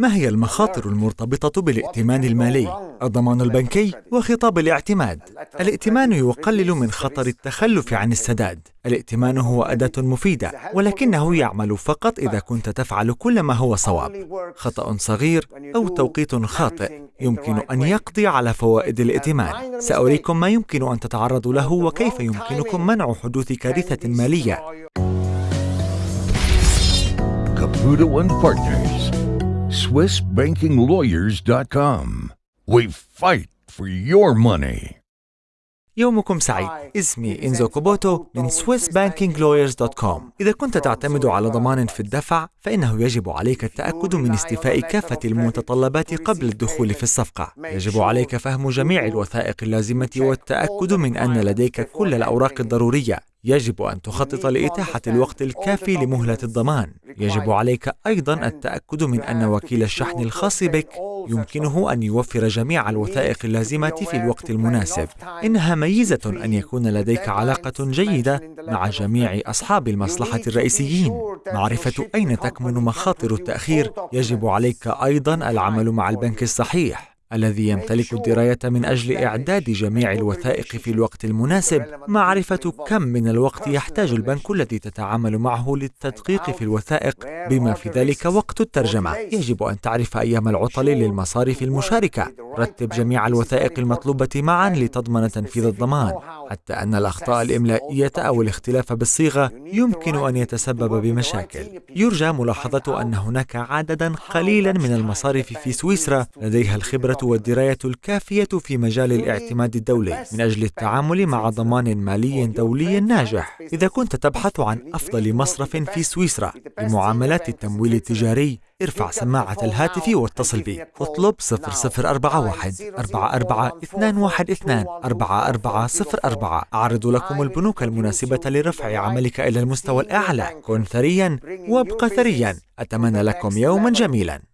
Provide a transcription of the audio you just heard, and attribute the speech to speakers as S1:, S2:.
S1: ما هي المخاطر المرتبطة بالائتمان المالي؟ الضمان البنكي وخطاب الاعتماد. الائتمان يقلل من خطر التخلف عن السداد. الائتمان هو أداة مفيدة، ولكنه يعمل فقط إذا كنت تفعل كل ما هو صواب. خطأ صغير أو توقيت خاطئ يمكن أن يقضي على فوائد الائتمان. سأريكم ما يمكن أن تتعرضوا له وكيف يمكنكم منع حدوث كارثة مالية.
S2: Caputo and Partners. SwissBankingLawyers.com. We fight for your money.
S1: يومكم سعيد اسمي إنزو كوبوتو من SwissBankingLawyers.com إذا كنت تعتمد على ضمان في الدفع فإنه يجب عليك التأكد من استيفاء كافة المتطلبات قبل الدخول في الصفقة يجب عليك فهم جميع الوثائق اللازمة والتأكد من أن لديك كل الأوراق الضرورية يجب أن تخطط لإتاحة الوقت الكافي لمهلة الضمان. يجب عليك أيضا التأكد من أن وكيل الشحن الخاص بك يمكنه أن يوفر جميع الوثائق اللازمة في الوقت المناسب. إنها ميزة أن يكون لديك علاقة جيدة مع جميع أصحاب المصلحة الرئيسيين. معرفة أين تكمن مخاطر التأخير يجب عليك أيضا العمل مع البنك الصحيح. الذي يمتلك الدراية من أجل إعداد جميع الوثائق في الوقت المناسب، معرفة كم من الوقت يحتاج البنك الذي تتعامل معه للتدقيق في الوثائق؟ بما في ذلك وقت الترجمة. يجب أن تعرف أيام العطل للمصارف المشاركة. رتب جميع الوثائق المطلوبة معا لتضمن تنفيذ الضمان. حتى أن الأخطاء الإملائية أو الاختلاف بالصيغة يمكن أن يتسبب بمشاكل. يرجى ملاحظة أن هناك عددا قليلا من المصارف في سويسرا لديها الخبرة والدراية الكافية في مجال الاعتماد الدولي من أجل التعامل مع ضمان مالي دولي ناجح. إذا كنت تبحث عن أفضل مصرف في سويسرا لمعاملات التمويل التجاري ارفع سماعة الهاتف واتصل بي. اطلب 0041 44 4404 أعرض لكم البنوك المناسبة لرفع عملك إلى المستوى الأعلى. كن ثريا وابق ثريا. أتمنى لكم يوما جميلا.